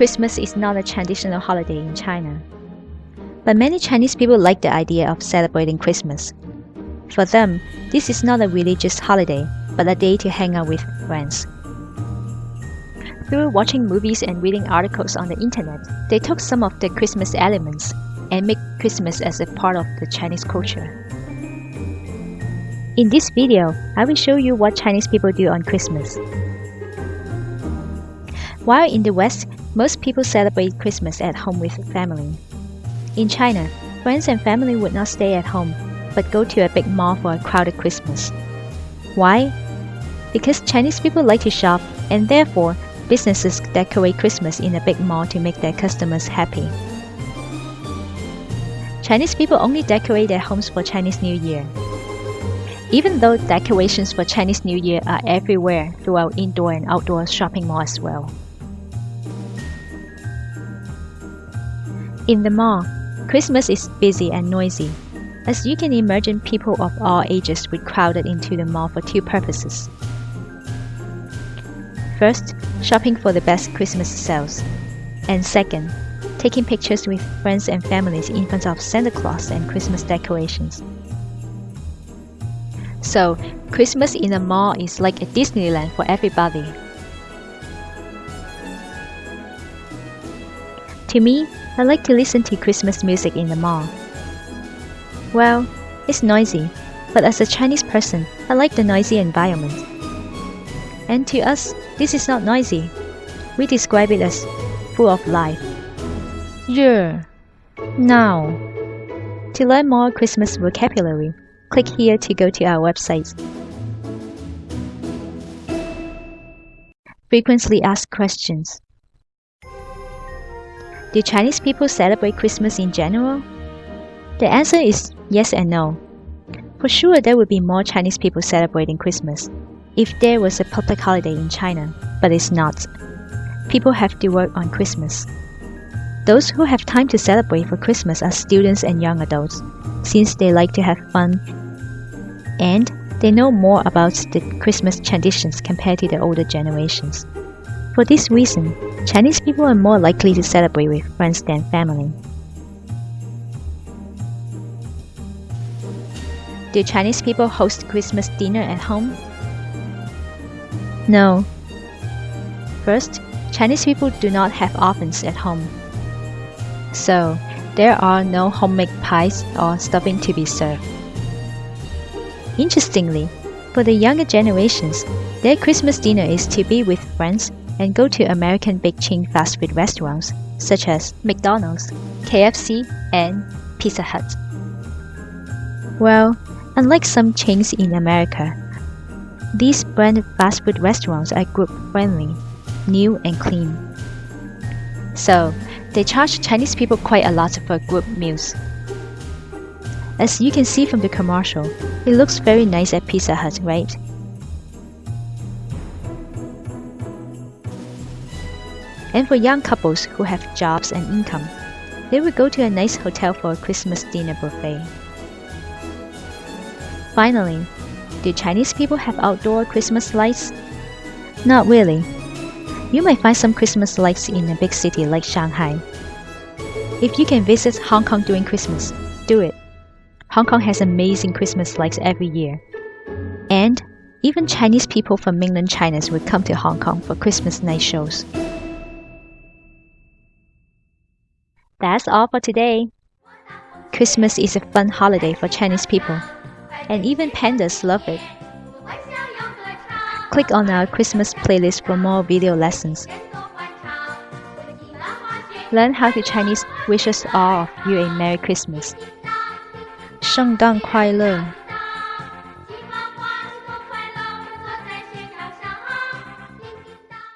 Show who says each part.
Speaker 1: Christmas is not a traditional holiday in China. But many Chinese people like the idea of celebrating Christmas. For them, this is not a religious holiday, but a day to hang out with friends. Through watching movies and reading articles on the internet, they took some of the Christmas elements and make Christmas as a part of the Chinese culture. In this video, I will show you what Chinese people do on Christmas. While in the West, most people celebrate Christmas at home with family. In China, friends and family would not stay at home, but go to a big mall for a crowded Christmas. Why? Because Chinese people like to shop, and therefore, businesses decorate Christmas in a big mall to make their customers happy. Chinese people only decorate their homes for Chinese New Year. Even though decorations for Chinese New Year are everywhere throughout indoor and outdoor shopping malls as well. In the mall, Christmas is busy and noisy. As you can imagine, people of all ages would crowded into the mall for two purposes. First, shopping for the best Christmas sales. And second, taking pictures with friends and families in front of Santa Claus and Christmas decorations. So, Christmas in a mall is like a Disneyland for everybody. To me, I like to listen to Christmas music in the mall. Well, it's noisy, but as a Chinese person, I like the noisy environment. And to us, this is not noisy. We describe it as full of life. Yeah. Now. To learn more Christmas vocabulary, click here to go to our website. Frequently asked questions. Do Chinese people celebrate Christmas in general? The answer is yes and no. For sure, there would be more Chinese people celebrating Christmas if there was a public holiday in China, but it's not. People have to work on Christmas. Those who have time to celebrate for Christmas are students and young adults, since they like to have fun and they know more about the Christmas traditions compared to the older generations. For this reason, Chinese people are more likely to celebrate with friends than family. Do Chinese people host Christmas dinner at home? No. First, Chinese people do not have ovens at home. So, there are no homemade pies or stuffing to be served. Interestingly, for the younger generations, their Christmas dinner is to be with friends and go to American big chain fast food restaurants such as McDonald's, KFC, and Pizza Hut. Well, unlike some chains in America, these brand fast food restaurants are group friendly, new and clean. So, they charge Chinese people quite a lot for group meals. As you can see from the commercial, it looks very nice at Pizza Hut, right? And for young couples who have jobs and income, they will go to a nice hotel for a Christmas dinner buffet. Finally, do Chinese people have outdoor Christmas lights? Not really. You might find some Christmas lights in a big city like Shanghai. If you can visit Hong Kong during Christmas, do it. Hong Kong has amazing Christmas lights every year. And even Chinese people from mainland China will come to Hong Kong for Christmas night shows. That's all for today. Christmas is a fun holiday for Chinese people, and even pandas love it. Click on our Christmas playlist for more video lessons. Learn how to Chinese wish us all of you a Merry Christmas. 圣诞快乐！